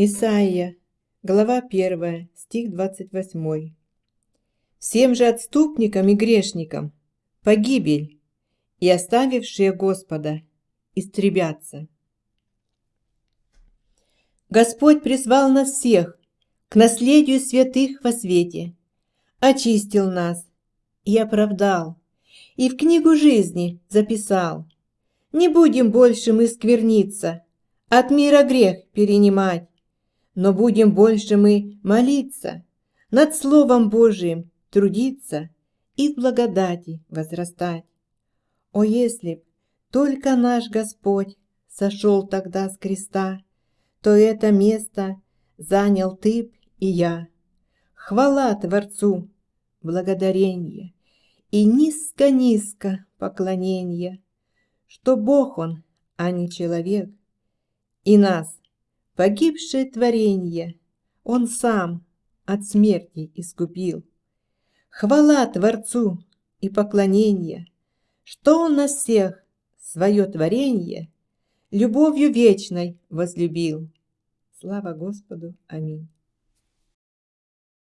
Исаия, глава 1, стих 28. «Всем же отступникам и грешникам погибель, и оставившие Господа истребятся». Господь призвал нас всех к наследию святых во свете, очистил нас и оправдал, и в книгу жизни записал. Не будем больше мы скверниться, от мира грех перенимать, но будем больше мы молиться, над Словом Божиим трудиться и в благодати возрастать. О, если б только наш Господь сошел тогда с креста, то это место занял ты б и я. Хвала Творцу, благодарение и низко-низко поклонение, что Бог Он, а не человек, и нас Погибшее творенье Он сам от смерти искупил. Хвала Творцу и поклонение, Что Он нас всех, свое творенье, Любовью вечной возлюбил. Слава Господу! Аминь.